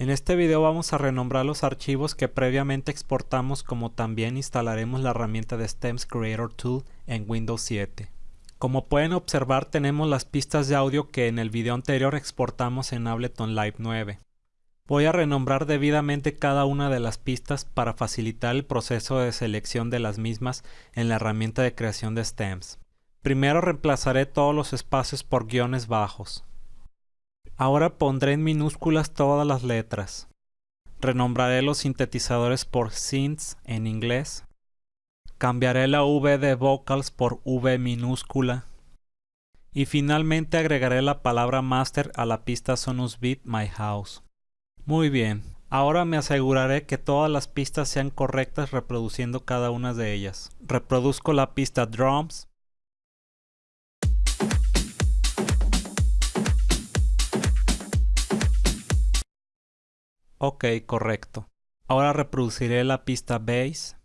En este video vamos a renombrar los archivos que previamente exportamos como también instalaremos la herramienta de Stems Creator Tool en Windows 7. Como pueden observar tenemos las pistas de audio que en el video anterior exportamos en Ableton Live 9. Voy a renombrar debidamente cada una de las pistas para facilitar el proceso de selección de las mismas en la herramienta de creación de stems. Primero reemplazaré todos los espacios por guiones bajos. Ahora pondré en minúsculas todas las letras. Renombraré los sintetizadores por synths en inglés. Cambiaré la V de vocals por V minúscula. Y finalmente agregaré la palabra master a la pista Sonus Beat My House. Muy bien, ahora me aseguraré que todas las pistas sean correctas reproduciendo cada una de ellas. Reproduzco la pista drums, Ok, correcto. Ahora reproduciré la pista bass.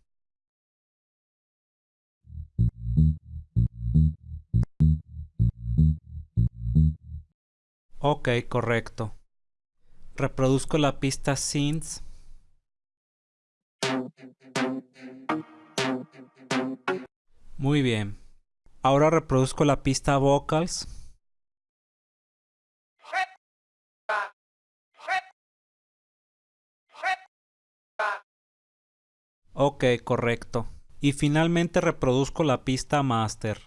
Ok, correcto. Reproduzco la pista synths. Muy bien. Ahora reproduzco la pista vocals. Ok, correcto. Y finalmente reproduzco la pista master.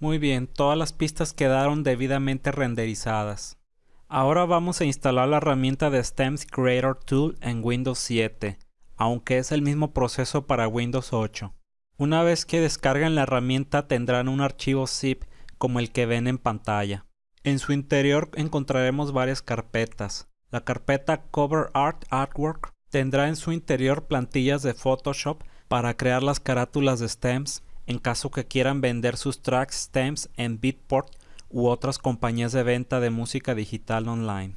Muy bien, todas las pistas quedaron debidamente renderizadas. Ahora vamos a instalar la herramienta de Stems Creator Tool en Windows 7, aunque es el mismo proceso para Windows 8. Una vez que descarguen la herramienta tendrán un archivo zip como el que ven en pantalla. En su interior encontraremos varias carpetas. La carpeta Cover Art Artwork tendrá en su interior plantillas de Photoshop para crear las carátulas de stems en caso que quieran vender sus tracks stems en Beatport u otras compañías de venta de música digital online.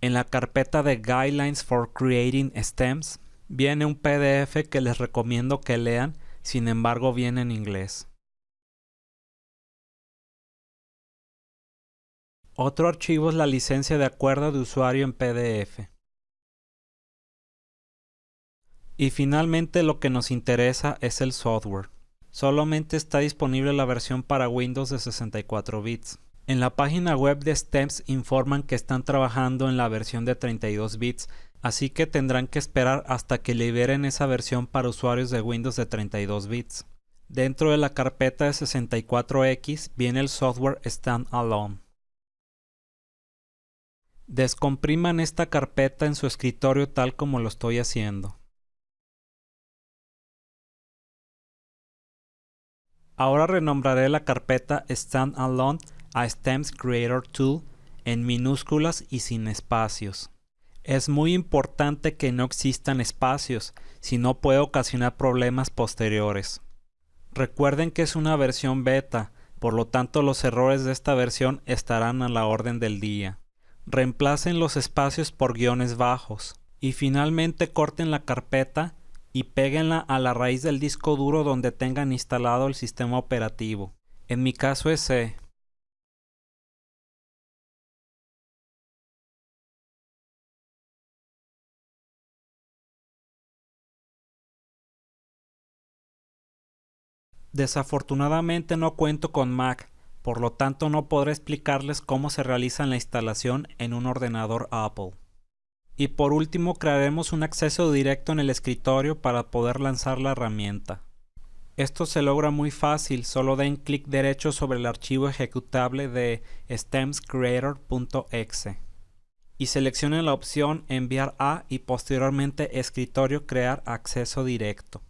En la carpeta de Guidelines for Creating Stems viene un PDF que les recomiendo que lean, sin embargo viene en inglés. Otro archivo es la licencia de acuerdo de usuario en PDF. Y finalmente lo que nos interesa es el software. Solamente está disponible la versión para Windows de 64 bits. En la página web de Stems informan que están trabajando en la versión de 32 bits, así que tendrán que esperar hasta que liberen esa versión para usuarios de Windows de 32 bits. Dentro de la carpeta de 64X viene el software Standalone. Descompriman esta carpeta en su escritorio tal como lo estoy haciendo. Ahora renombraré la carpeta Standalone a Stems Creator Tool en minúsculas y sin espacios. Es muy importante que no existan espacios, si no puede ocasionar problemas posteriores. Recuerden que es una versión beta, por lo tanto los errores de esta versión estarán a la orden del día. Reemplacen los espacios por guiones bajos. Y finalmente corten la carpeta y péguenla a la raíz del disco duro donde tengan instalado el sistema operativo. En mi caso es. Desafortunadamente no cuento con Mac, por lo tanto no podré explicarles cómo se realiza la instalación en un ordenador Apple. Y por último crearemos un acceso directo en el escritorio para poder lanzar la herramienta. Esto se logra muy fácil, solo den clic derecho sobre el archivo ejecutable de stemscreator.exe y seleccionen la opción enviar a y posteriormente escritorio crear acceso directo.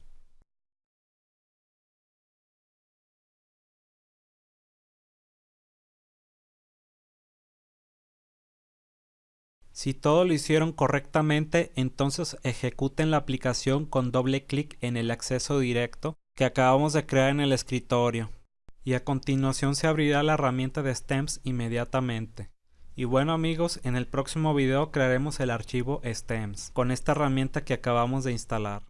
Si todo lo hicieron correctamente, entonces ejecuten la aplicación con doble clic en el acceso directo que acabamos de crear en el escritorio. Y a continuación se abrirá la herramienta de stems inmediatamente. Y bueno amigos, en el próximo video crearemos el archivo stems con esta herramienta que acabamos de instalar.